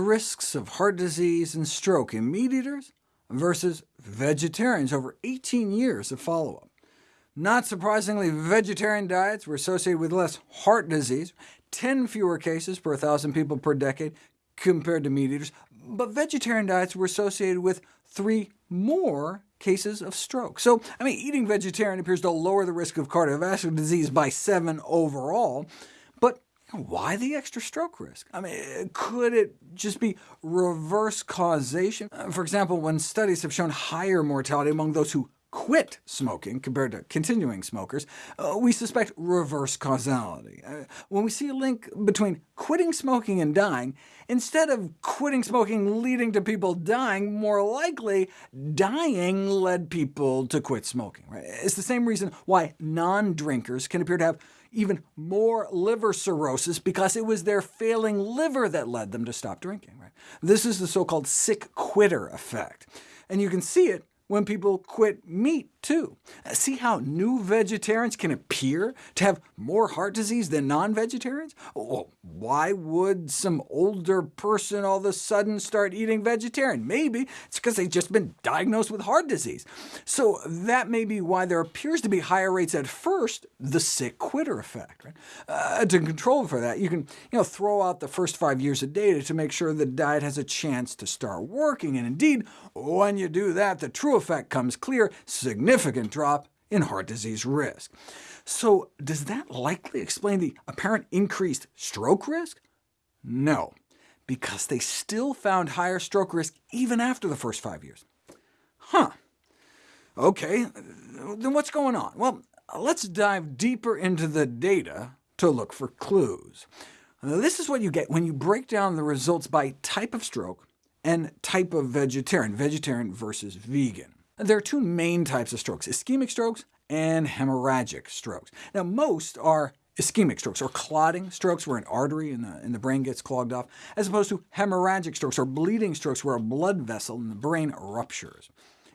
risks of heart disease and stroke in meat-eaters versus vegetarians over 18 years of follow-up. Not surprisingly, vegetarian diets were associated with less heart disease, 10 fewer cases per 1,000 people per decade compared to meat-eaters, but vegetarian diets were associated with three more cases of stroke. So, I mean, eating vegetarian appears to lower the risk of cardiovascular disease by 7 overall, but why the extra stroke risk? I mean, could it just be reverse causation? Uh, for example, when studies have shown higher mortality among those who quit smoking compared to continuing smokers, uh, we suspect reverse causality. Uh, when we see a link between quitting smoking and dying, instead of quitting smoking leading to people dying, more likely dying led people to quit smoking. Right? It's the same reason why non-drinkers can appear to have even more liver cirrhosis, because it was their failing liver that led them to stop drinking. Right? This is the so-called sick quitter effect, and you can see it when people quit meat, too. See how new vegetarians can appear to have more heart disease than non-vegetarians? Well, why would some older person all of a sudden start eating vegetarian? Maybe it's because they've just been diagnosed with heart disease. So that may be why there appears to be higher rates at first, the sick quitter effect. Right? Uh, to control for that, you can you know, throw out the first five years of data to make sure the diet has a chance to start working, and indeed, when you do that, the true effect comes clear, significant drop in heart disease risk. So does that likely explain the apparent increased stroke risk? No, because they still found higher stroke risk even after the first five years. Huh. OK, then what's going on? Well, let's dive deeper into the data to look for clues. This is what you get when you break down the results by type of stroke and type of vegetarian, vegetarian versus vegan. There are two main types of strokes, ischemic strokes and hemorrhagic strokes. Now, most are ischemic strokes, or clotting strokes where an artery in the, in the brain gets clogged off, as opposed to hemorrhagic strokes, or bleeding strokes where a blood vessel in the brain ruptures.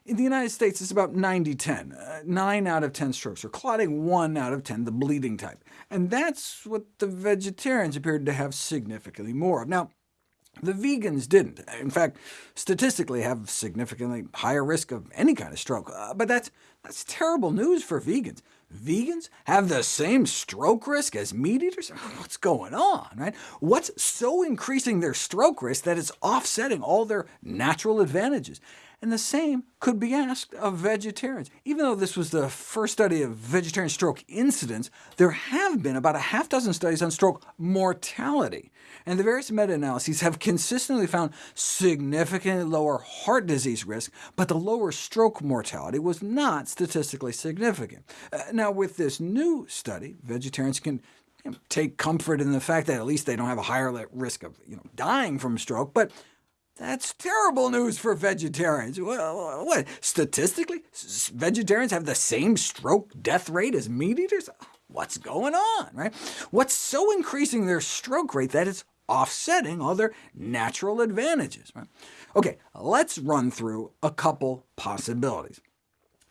In the United States, it's about 90-10. Uh, 9 out of 10 strokes are clotting, 1 out of 10 the bleeding type. And that's what the vegetarians appeared to have significantly more of. Now, the vegans didn't. In fact, statistically have significantly higher risk of any kind of stroke. Uh, but that's, that's terrible news for vegans. Vegans have the same stroke risk as meat eaters? What's going on? Right? What's so increasing their stroke risk that it's offsetting all their natural advantages? And the same could be asked of vegetarians. Even though this was the first study of vegetarian stroke incidence, there have been about a half dozen studies on stroke mortality, and the various meta-analyses have consistently found significantly lower heart disease risk, but the lower stroke mortality was not statistically significant. Uh, now, with this new study, vegetarians can you know, take comfort in the fact that at least they don't have a higher risk of you know, dying from stroke, but that's terrible news for vegetarians. What, statistically, vegetarians have the same stroke death rate as meat eaters? What's going on, right? What's so increasing their stroke rate that it's offsetting all their natural advantages? Right? OK, let's run through a couple possibilities.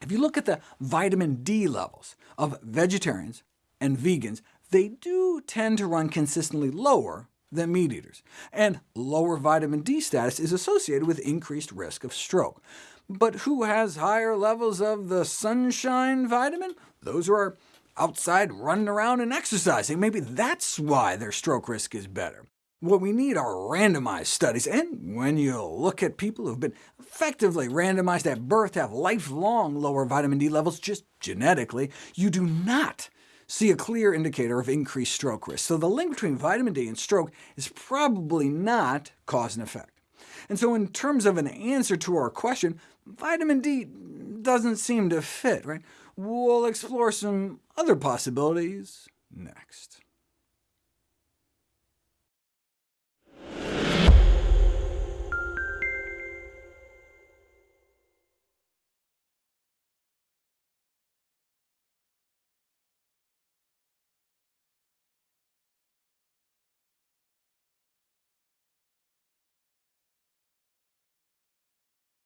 If you look at the vitamin D levels of vegetarians and vegans, they do tend to run consistently lower than meat eaters, and lower vitamin D status is associated with increased risk of stroke. But who has higher levels of the sunshine vitamin? Those who are outside running around and exercising. Maybe that's why their stroke risk is better. What we need are randomized studies, and when you look at people who've been effectively randomized at birth to have lifelong lower vitamin D levels just genetically, you do not see a clear indicator of increased stroke risk. So the link between vitamin D and stroke is probably not cause and effect. And so in terms of an answer to our question, vitamin D doesn't seem to fit. Right? We'll explore some other possibilities next.